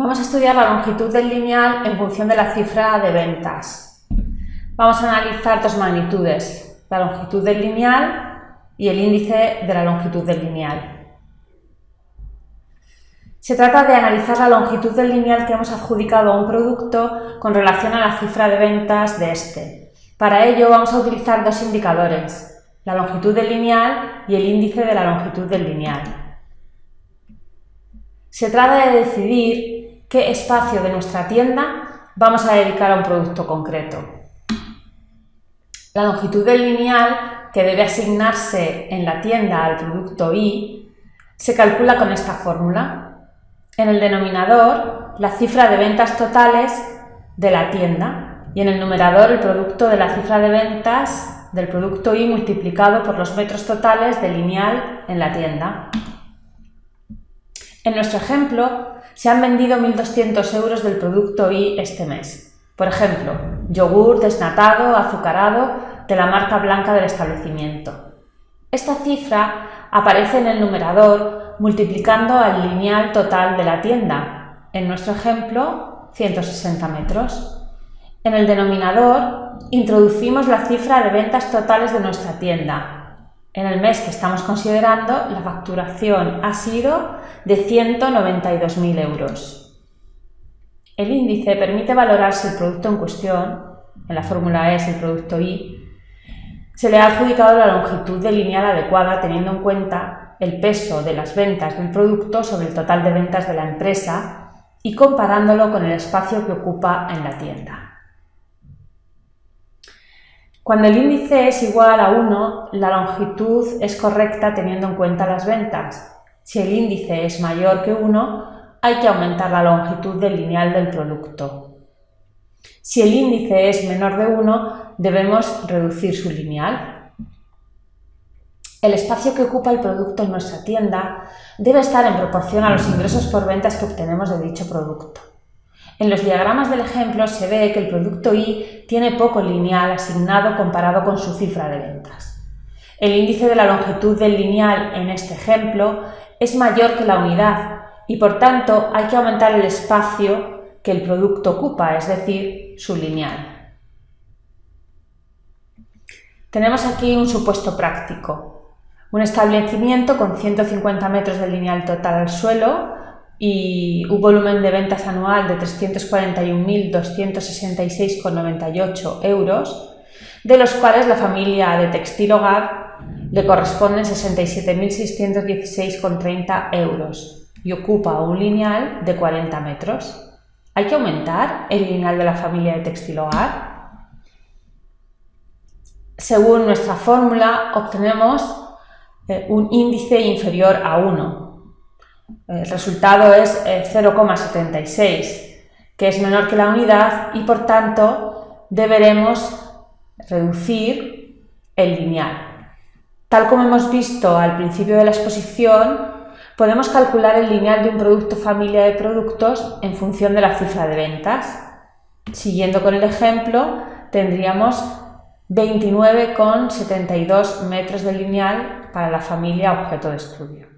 Vamos a estudiar la longitud del lineal en función de la cifra de ventas. Vamos a analizar dos magnitudes, la longitud del lineal y el índice de la longitud del lineal. Se trata de analizar la longitud del lineal que hemos adjudicado a un producto con relación a la cifra de ventas de este. Para ello vamos a utilizar dos indicadores, la longitud del lineal y el índice de la longitud del lineal. Se trata de decidir qué espacio de nuestra tienda vamos a dedicar a un producto concreto. La longitud del lineal que debe asignarse en la tienda al producto I se calcula con esta fórmula. En el denominador, la cifra de ventas totales de la tienda y en el numerador el producto de la cifra de ventas del producto I multiplicado por los metros totales del lineal en la tienda. En nuestro ejemplo, se han vendido 1.200 euros del producto I este mes. Por ejemplo, yogur desnatado, azucarado, de la marca blanca del establecimiento. Esta cifra aparece en el numerador multiplicando al lineal total de la tienda, en nuestro ejemplo, 160 metros. En el denominador introducimos la cifra de ventas totales de nuestra tienda, en el mes que estamos considerando, la facturación ha sido de 192.000 euros. El índice permite valorar si el producto en cuestión, en la fórmula es el producto I, se le ha adjudicado la longitud de lineal adecuada teniendo en cuenta el peso de las ventas del producto sobre el total de ventas de la empresa y comparándolo con el espacio que ocupa en la tienda. Cuando el índice es igual a 1, la longitud es correcta teniendo en cuenta las ventas. Si el índice es mayor que 1, hay que aumentar la longitud del lineal del producto. Si el índice es menor de 1, debemos reducir su lineal. El espacio que ocupa el producto en nuestra tienda debe estar en proporción a los ingresos por ventas que obtenemos de dicho producto. En los diagramas del ejemplo se ve que el producto I tiene poco lineal asignado comparado con su cifra de ventas. El índice de la longitud del lineal en este ejemplo es mayor que la unidad y por tanto hay que aumentar el espacio que el producto ocupa, es decir, su lineal. Tenemos aquí un supuesto práctico. Un establecimiento con 150 metros de lineal total al suelo y un volumen de ventas anual de 341.266,98 euros, de los cuales la familia de Textil Hogar le corresponden 67.616,30 euros y ocupa un lineal de 40 metros. ¿Hay que aumentar el lineal de la familia de Textil Hogar? Según nuestra fórmula obtenemos eh, un índice inferior a 1, el resultado es 0,76, eh, que es menor que la unidad y por tanto deberemos reducir el lineal. Tal como hemos visto al principio de la exposición, podemos calcular el lineal de un producto familia de productos en función de la cifra de ventas. Siguiendo con el ejemplo, tendríamos 29,72 metros de lineal para la familia objeto de estudio.